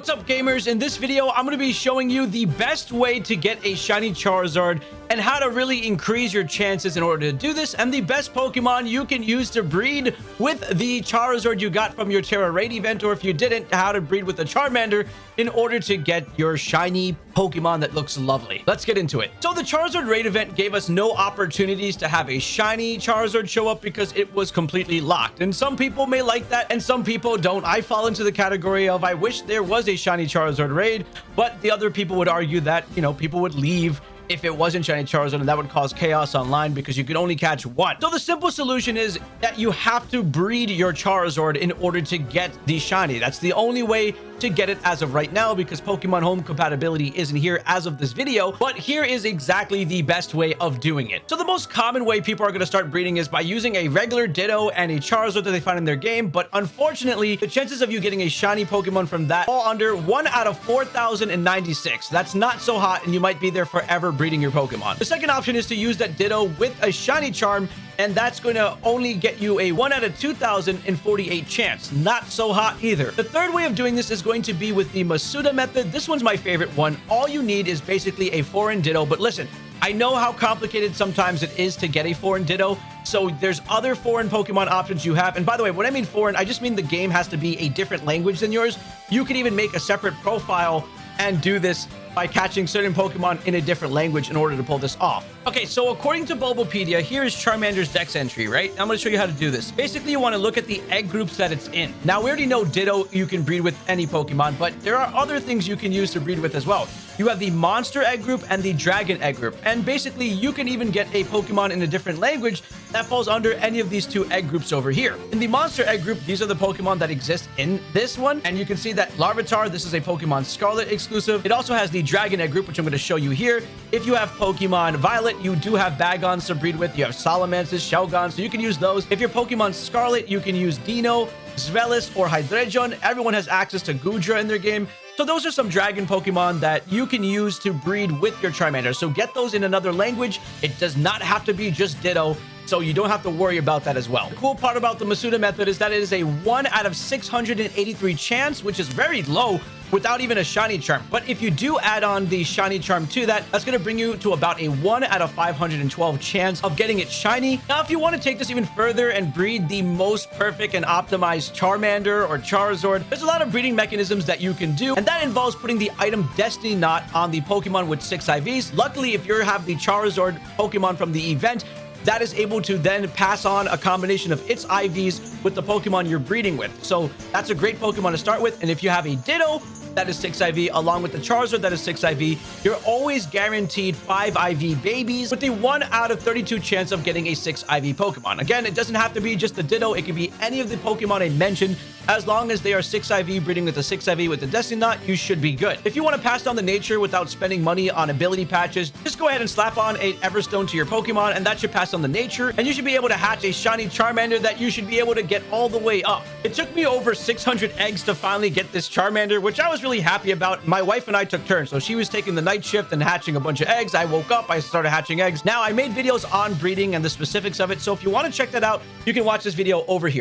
What's up gamers? In this video, I'm going to be showing you the best way to get a shiny Charizard and how to really increase your chances in order to do this and the best Pokemon you can use to breed with the Charizard you got from your Tera Raid event or if you didn't, how to breed with a Charmander in order to get your shiny Pokemon that looks lovely. Let's get into it. So the Charizard Raid event gave us no opportunities to have a shiny Charizard show up because it was completely locked and some people may like that and some people don't. I fall into the category of I wish there was a shiny Charizard raid, but the other people would argue that, you know, people would leave if it wasn't shiny Charizard and that would cause chaos online because you could only catch one. So the simple solution is that you have to breed your Charizard in order to get the shiny. That's the only way to get it as of right now because Pokemon Home compatibility isn't here as of this video, but here is exactly the best way of doing it. So the most common way people are going to start breeding is by using a regular Ditto and a Charizard that they find in their game, but unfortunately, the chances of you getting a shiny Pokemon from that fall under 1 out of 4,096. That's not so hot and you might be there forever breeding your Pokemon. The second option is to use that Ditto with a shiny charm and that's going to only get you a 1 out of 2,048 chance. Not so hot either. The third way of doing this is going to be with the Masuda method. This one's my favorite one. All you need is basically a foreign ditto, but listen, I know how complicated sometimes it is to get a foreign ditto, so there's other foreign Pokemon options you have. And by the way, when I mean foreign, I just mean the game has to be a different language than yours. You can even make a separate profile and do this by catching certain Pokemon in a different language in order to pull this off. Okay, so according to Bulbapedia, here's Charmander's dex entry, right? I'm going to show you how to do this. Basically, you want to look at the egg groups that it's in. Now, we already know Ditto you can breed with any Pokemon, but there are other things you can use to breed with as well. You have the Monster Egg group and the Dragon Egg group. And basically, you can even get a Pokemon in a different language that falls under any of these two egg groups over here. In the Monster Egg group, these are the Pokemon that exist in this one. And you can see that Larvitar, this is a Pokemon Scarlet exclusive. It also has the Dragon Egg group, which I'm going to show you here. If you have Pokemon Violet, you do have Bagons to breed with. You have Salamences, Shelgons, so you can use those. If you're Pokemon Scarlet, you can use Deino, Zweilous, or Hydreigon. Everyone has access to Goodra in their game. So those are some dragon Pokemon that you can use to breed with your Charmander. So get those in another language. It does not have to be just Ditto so you don't have to worry about that as well. The cool part about the Masuda method is that it is a 1 out of 683 chance, which is very low without even a shiny charm. But if you do add on the shiny charm to that, that's going to bring you to about a 1 out of 512 chance of getting it shiny. Now, if you want to take this even further and breed the most perfect and optimized Charmander or Charizard, there's a lot of breeding mechanisms that you can do, and that involves putting the item Destiny Knot on the Pokemon with 6 IVs. Luckily, if you have the Charizard Pokemon from the event, that is able to then pass on a combination of its IVs with the Pokemon you're breeding with. So that's a great Pokemon to start with. And if you have a Ditto, that is 6 IV, along with the Charizard that is 6 IV, you're always guaranteed 5 IV babies with the 1 out of 32 chance of getting a 6 IV Pokemon. Again, it doesn't have to be just the Ditto. It could be any of the Pokemon I mentioned. As long as they are 6 IV breeding with a 6 IV with the Destiny Knot, you should be good. If you want to pass down the nature without spending money on ability patches, just go ahead and slap on a Everstone to your Pokemon, and that should pass on the nature, and you should be able to hatch a shiny Charmander that you should be able to get all the way up. It took me over 600 eggs to finally get this Charmander, which I was really happy about. My wife and I took turns, so she was taking the night shift and hatching a bunch of eggs. I woke up, I started hatching eggs. Now, I made videos on breeding and the specifics of it, so if you want to check that out, you can watch this video over here.